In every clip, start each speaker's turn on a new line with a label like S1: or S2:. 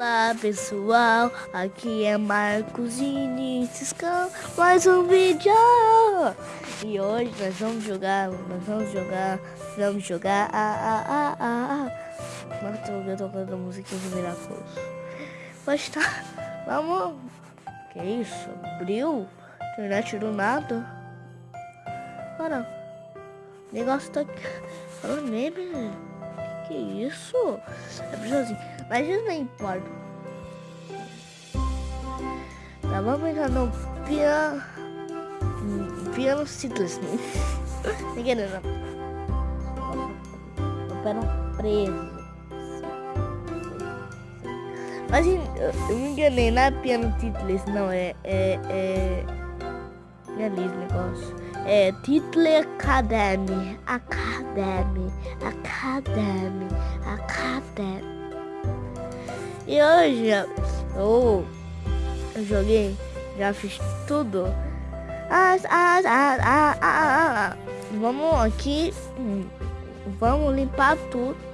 S1: Olá pessoal, aqui é Marcos Iniciscão, mais um vídeo! E hoje nós vamos jogar, nós vamos jogar, vamos jogar, ah, ah, ah, ah, ah. Mas eu tô tocando a musiquinha de Miraculoso. Pois tá, vamos, que isso, abriu? Internet do nada? Para, o negócio tá falando meme, que isso? É preciso assim. Mas isso não importa. Tá, vamos entrar no piano. Piano simples. Ninguém não. No piano preso. Mas eu me enganei, não é piano titles, não, é. É. É. É esse negócio. É Title Academy. Academy. Academy. Academy. E hoje eu, eu joguei, já fiz tudo. As, as, as, as, as, Vamos aqui, vamos limpar tudo.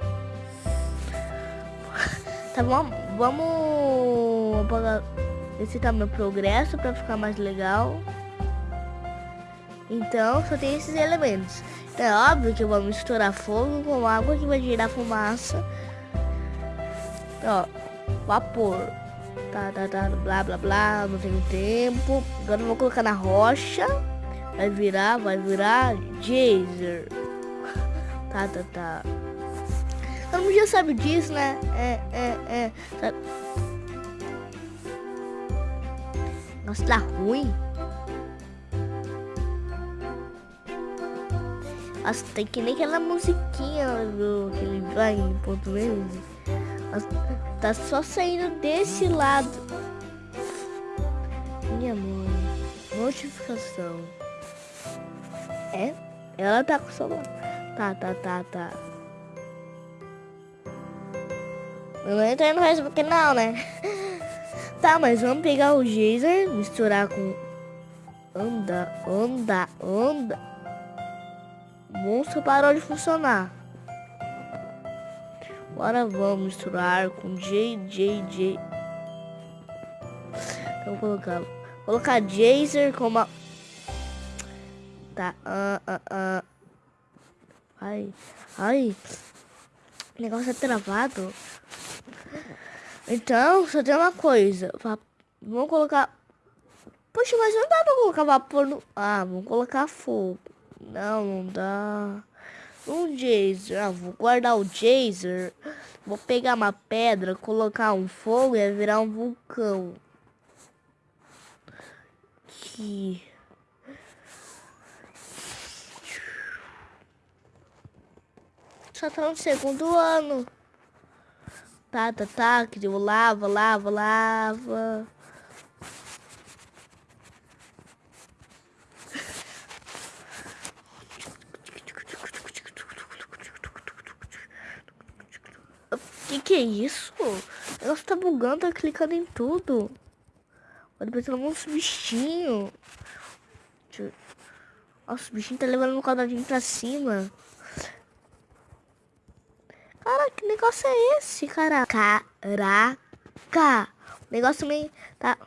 S1: Tá bom? Vamos esse tá meu progresso para ficar mais legal. Então só tem esses elementos. Então, é óbvio que eu vou misturar fogo com água que vai gerar fumaça. Ó, vapor. Tá, tá, tá, blá, blá, blá, não tenho tempo. Agora eu vou colocar na rocha. Vai virar, vai virar Jazer. Tá, tá, tá. Todo mundo já sabe disso, né? É, é, é. Sabe? Nossa, tá ruim. Nossa, tem que nem aquela musiquinha do que ele vai em português. Tá só saindo desse lado. Minha mãe. Notificação. É? Ela tá com o celular. Tá, tá, tá, tá. Eu não entrei no Facebook não, né? Tá, mas vamos pegar o Jazer, misturar com... Anda, anda, anda. Monstro parou de funcionar. Agora vamos misturar com JJJ. Então colocar, colocar Jazer com uma. Tá, ah, ah, ah. Ai, ai. O negócio é travado. Então, só tem uma coisa. Vamos colocar. Poxa, mas não dá pra colocar vapor no. Ah, vamos colocar fogo. Não, não dá. Um Jazer. Ah, vou guardar o Jazer. Vou pegar uma pedra, colocar um fogo e virar um vulcão. Aqui. Só tá no segundo ano. Tá, tá, tá. Que eu lava, lava, lava. Que que é isso? O negócio tá bugando, tá clicando em tudo. Olha, pensando uns bichinhos. Nossa, o bichinho tá levando um quadradinho pra cima. Cara, que negócio é esse, cara? Caraca! O negócio meio tá...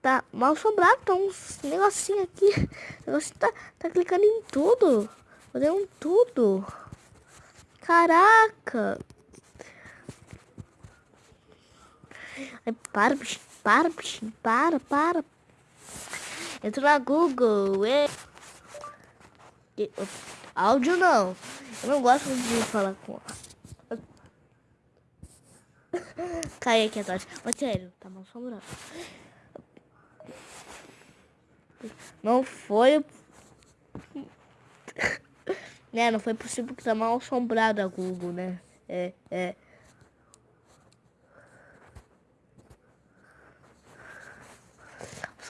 S1: Tá mal assombrado, tá uns negocinho aqui. O negócio tá, tá clicando em tudo. Fazendo tudo. Caraca! Ai, para, bichinho, para, para, para. Entra na Google. E... E... Áudio não. Eu não gosto de falar com. Cai aqui atrás. Mas sério, tá mal assombrado. Não foi. né, não foi possível que tá mal assombrado a Google, né? É, é.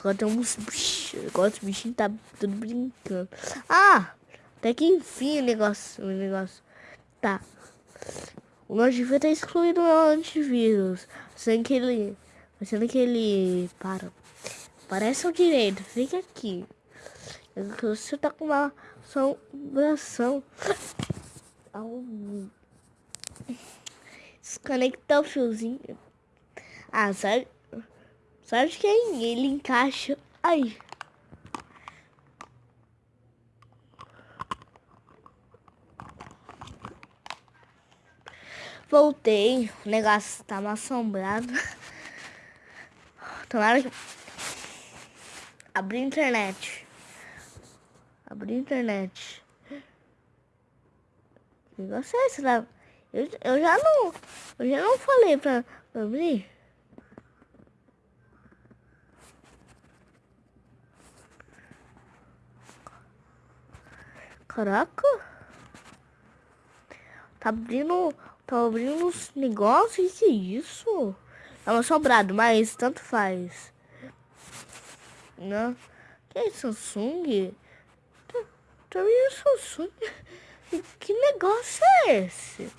S1: Agora tem uns bichos. Agora os bichinhos tá tudo brincando. Ah! Até que enfim o negócio. O negócio. Tá. O devia ter excluído o antivírus. Sendo que ele. Sendo que ele. Para. Parece o direito. Fica aqui. Você tá com uma assombração. Desconectar o fiozinho. Ah, sabe? Sabe que ele encaixa. Ai. Voltei, o negócio tava assombrado. Tomara que. Abri a internet. Abri a internet. Que negócio é esse lá? Eu, eu já não. Eu já não falei pra, pra abrir. Caraca. Tá abrindo. Tá abrindo uns negócios. Que é isso? É um assombrado, mas tanto faz. Não. Que é Samsung? Tá, tá vendo Samsung? Que negócio é esse?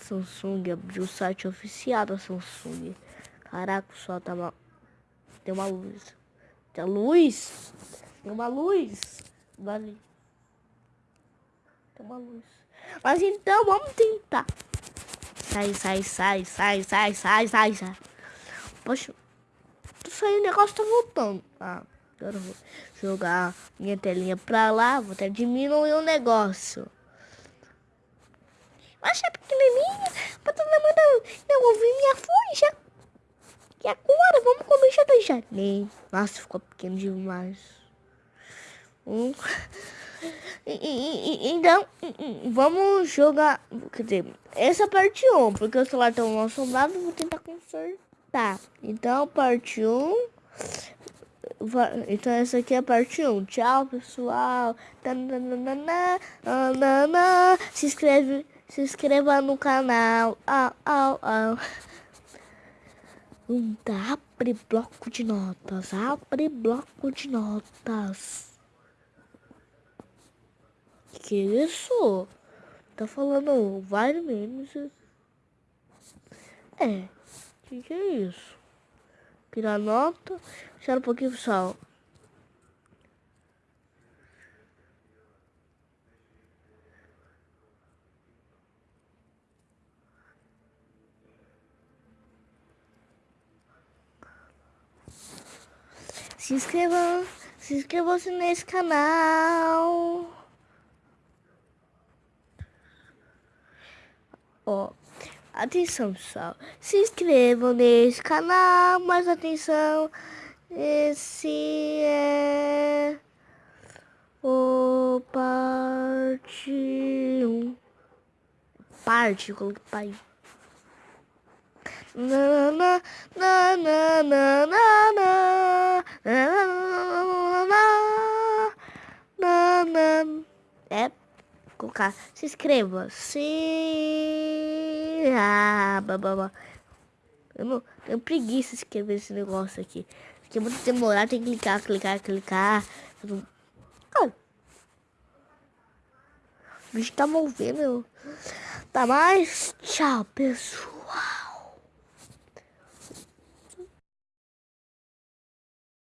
S1: Samsung abriu o site oficial da Samsung. Caraca, o sol tava. Tem uma luz. Tem luz? Tem uma luz. Vale. Tem uma luz. Mas então vamos tentar. Sai, sai, sai, sai, sai, sai, sai, sai. Poxa. Tô saindo, o negócio tá voltando. Ah, agora eu vou jogar minha telinha pra lá. Vou até diminuir o negócio. Mas é pequenininha. Pra todo mundo não ouvir minha fuja. E agora vamos começar do janeiro. Nossa, ficou pequeno demais. Um. Então, vamos jogar. Quer dizer, essa parte 1, porque o celular tá mal assombrado, vou tentar consertar. Então, parte 1. Então, essa aqui é a parte 1. Tchau, pessoal. Se inscreve, se inscreva no canal. Au, au, au. Abre bloco de notas. Abre bloco de notas. Que isso? Tá falando vários memes. É. Que que é isso? Tirar nota. Espera um pouquinho, pessoal. Se inscreva, se inscreva-se nesse canal. Ó, atenção pessoal, se inscrevam nesse canal, mais atenção, esse é o parte 1, parte, coloquei pai. Na, na, na, na, na, na, na, na, na, na, é colocar, se inscreva, se... Ah, babá. Eu não tenho preguiça de escrever esse negócio aqui. Porque é muito demorado, tem que clicar, clicar, clicar. Ah. O bicho tá movendo. Tá mais? Tchau, pessoal.